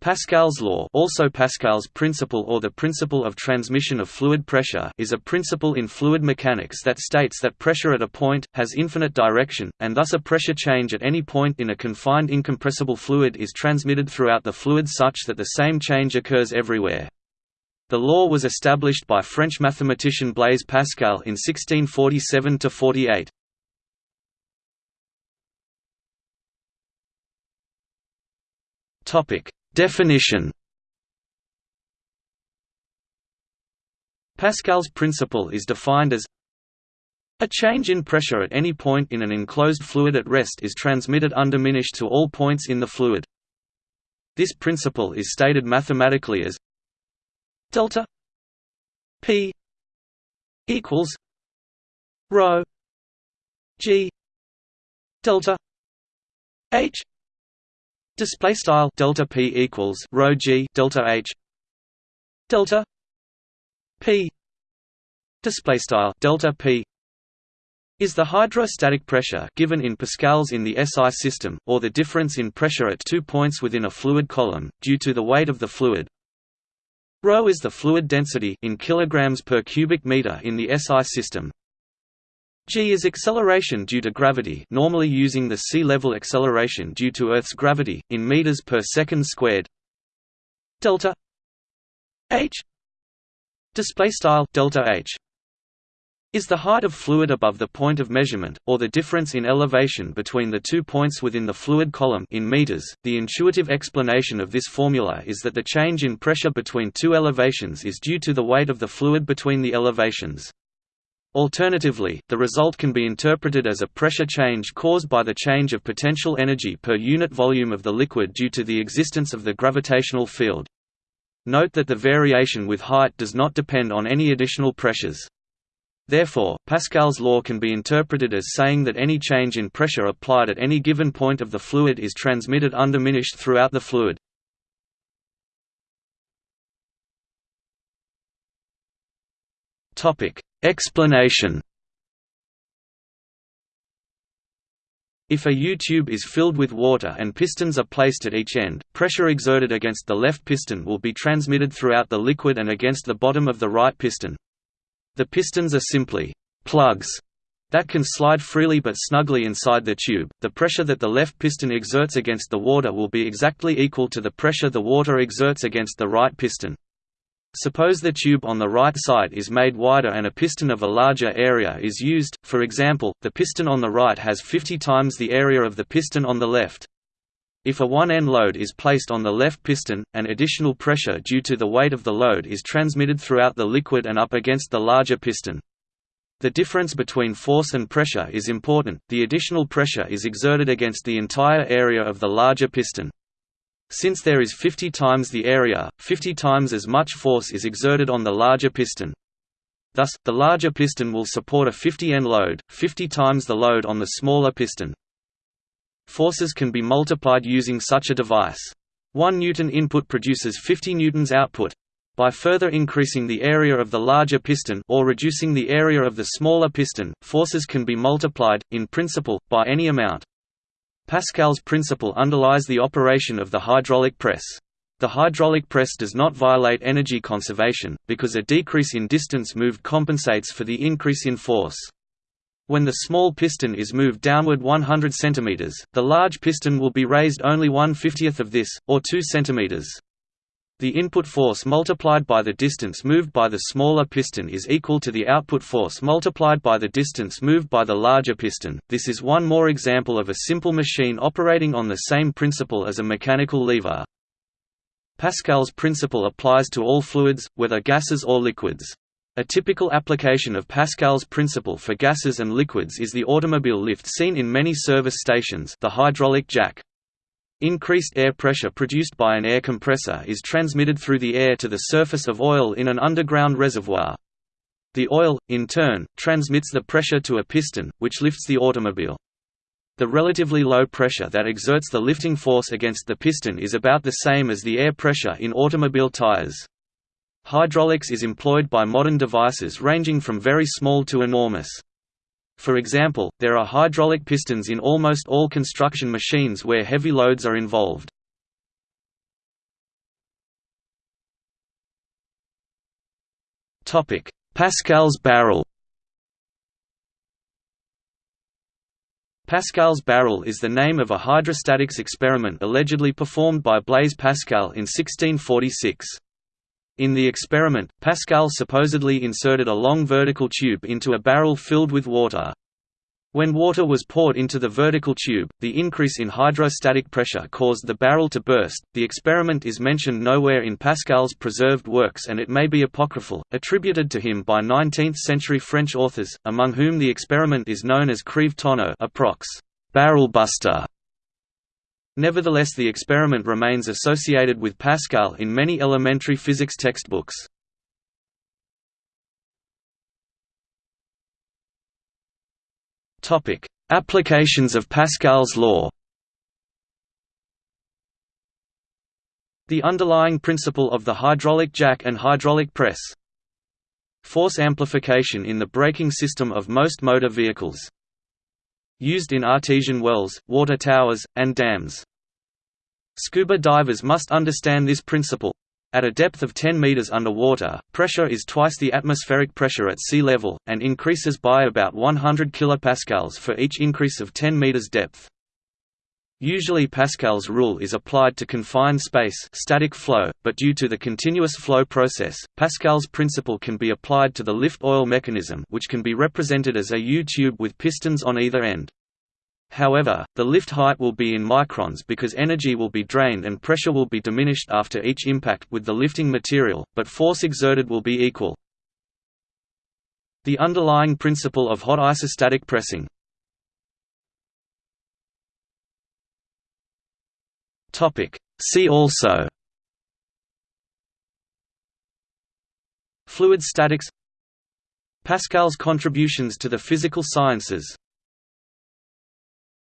Pascal's law also Pascal's principle or the principle of transmission of fluid pressure is a principle in fluid mechanics that states that pressure at a point, has infinite direction, and thus a pressure change at any point in a confined incompressible fluid is transmitted throughout the fluid such that the same change occurs everywhere. The law was established by French mathematician Blaise Pascal in 1647–48. Topic Definition Pascal's principle is defined as a change in pressure at any point in an enclosed fluid at rest is transmitted undiminished to all points in the fluid. This principle is stated mathematically as delta p equals rho g delta h Display style delta p equals rho g delta h delta p display style delta p is the hydrostatic pressure given in pascals in the SI system, or the difference in pressure at two points within a fluid column, due to the weight of the fluid. Rho is the fluid density in kilograms per cubic meter in the SI system, g is acceleration due to gravity normally using the sea level acceleration due to Earth's gravity, in meters per second squared delta h style delta h is the height of fluid above the point of measurement, or the difference in elevation between the two points within the fluid column in meters. The intuitive explanation of this formula is that the change in pressure between two elevations is due to the weight of the fluid between the elevations. Alternatively, the result can be interpreted as a pressure change caused by the change of potential energy per unit volume of the liquid due to the existence of the gravitational field. Note that the variation with height does not depend on any additional pressures. Therefore, Pascal's law can be interpreted as saying that any change in pressure applied at any given point of the fluid is transmitted undiminished throughout the fluid. Explanation If a U-tube is filled with water and pistons are placed at each end, pressure exerted against the left piston will be transmitted throughout the liquid and against the bottom of the right piston. The pistons are simply plugs that can slide freely but snugly inside the tube. The pressure that the left piston exerts against the water will be exactly equal to the pressure the water exerts against the right piston. Suppose the tube on the right side is made wider and a piston of a larger area is used, for example, the piston on the right has 50 times the area of the piston on the left. If a one-end load is placed on the left piston, an additional pressure due to the weight of the load is transmitted throughout the liquid and up against the larger piston. The difference between force and pressure is important, the additional pressure is exerted against the entire area of the larger piston. Since there is 50 times the area, 50 times as much force is exerted on the larger piston. Thus, the larger piston will support a 50 N load, 50 times the load on the smaller piston. Forces can be multiplied using such a device. 1 newton input produces 50 newtons output. By further increasing the area of the larger piston or reducing the area of the smaller piston, forces can be multiplied, in principle, by any amount. Pascal's principle underlies the operation of the hydraulic press. The hydraulic press does not violate energy conservation, because a decrease in distance moved compensates for the increase in force. When the small piston is moved downward 100 cm, the large piston will be raised only 1 50th of this, or 2 cm. The input force multiplied by the distance moved by the smaller piston is equal to the output force multiplied by the distance moved by the larger piston. This is one more example of a simple machine operating on the same principle as a mechanical lever. Pascal's principle applies to all fluids, whether gases or liquids. A typical application of Pascal's principle for gases and liquids is the automobile lift seen in many service stations the hydraulic jack. Increased air pressure produced by an air compressor is transmitted through the air to the surface of oil in an underground reservoir. The oil, in turn, transmits the pressure to a piston, which lifts the automobile. The relatively low pressure that exerts the lifting force against the piston is about the same as the air pressure in automobile tires. Hydraulics is employed by modern devices ranging from very small to enormous. For example, there are hydraulic pistons in almost all construction machines where heavy loads are involved. Pascal's barrel Pascal's barrel is the name of a hydrostatics experiment allegedly performed by Blaise Pascal in 1646. In the experiment, Pascal supposedly inserted a long vertical tube into a barrel filled with water. When water was poured into the vertical tube, the increase in hydrostatic pressure caused the barrel to burst. The experiment is mentioned nowhere in Pascal's preserved works and it may be apocryphal, attributed to him by 19th-century French authors, among whom the experiment is known as Crève tonneau approx. barrel buster. Nevertheless the experiment remains associated with Pascal in many elementary physics textbooks. Applications of Pascal's law. The underlying principle of the hydraulic jack and hydraulic press. Force amplification in the braking system of most motor vehicles. Used in artesian wells, water towers, and dams. Scuba divers must understand this principle. At a depth of 10 meters underwater, pressure is twice the atmospheric pressure at sea level, and increases by about 100 kilopascals for each increase of 10 meters depth. Usually Pascal's rule is applied to confined space static flow, but due to the continuous flow process, Pascal's principle can be applied to the lift oil mechanism which can be represented as a U-tube with pistons on either end. However, the lift height will be in microns because energy will be drained and pressure will be diminished after each impact with the lifting material, but force exerted will be equal. The underlying principle of hot isostatic pressing. See also. Fluid statics. Pascal's contributions to the physical sciences